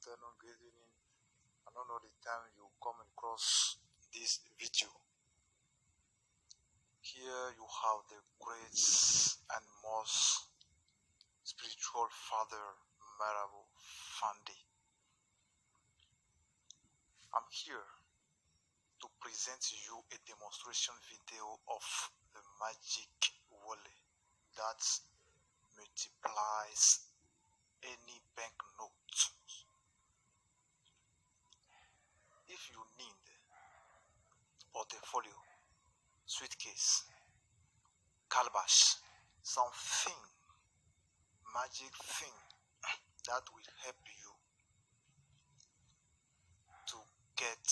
good evening. I don't know the time you come across this video. Here you have the great and most spiritual father, Marabu Fandi. I'm here to present you a demonstration video of the magic wallet that multiplies any banknote. If you need portfolio, suitcase, calabash, something, magic thing that will help you to get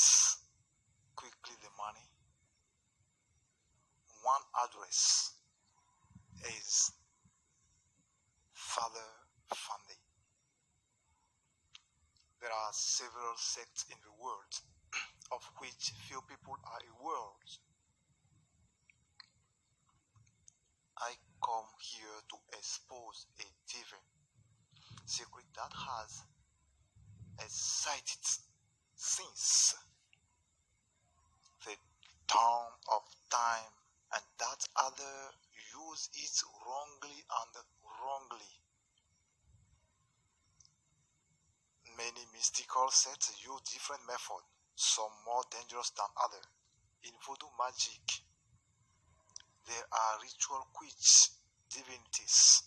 quickly the money, one address is Father Fundy. There are several sects in the world, of which few people are aware. I come here to expose a divine secret that has excited since the dawn of time and that other use it wrongly and wrongly. Many mystical sects use different methods, some more dangerous than others. In voodoo magic, there are ritual witch divinities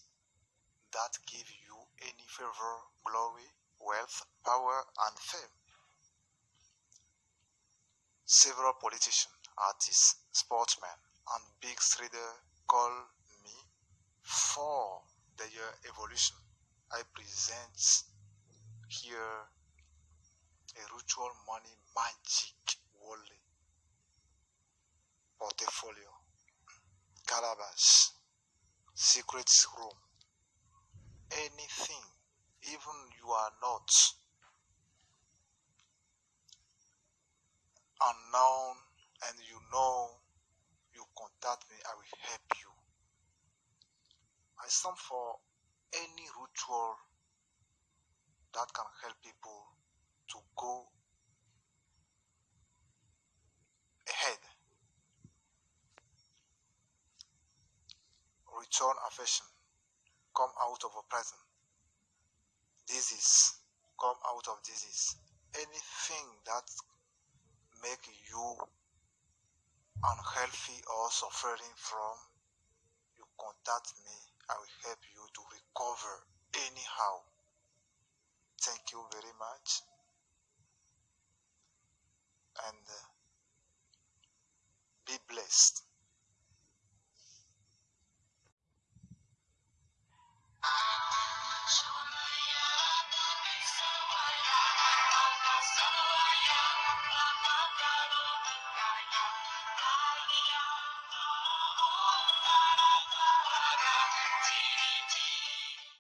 that give you any favor, glory, wealth, power, and fame. Several politicians, artists, sportsmen, and big traders call me for their evolution. I present here a ritual money magic wallet, portfolio, calabash, secret room, anything, even you are not unknown and you know you contact me, I will help you. I stand for any ritual that can help people to go Return affection. Come out of a oppression. Disease. Come out of disease. Anything that make you unhealthy or suffering from, you contact me. I will help you to recover anyhow. Thank you very much. And uh, be blessed.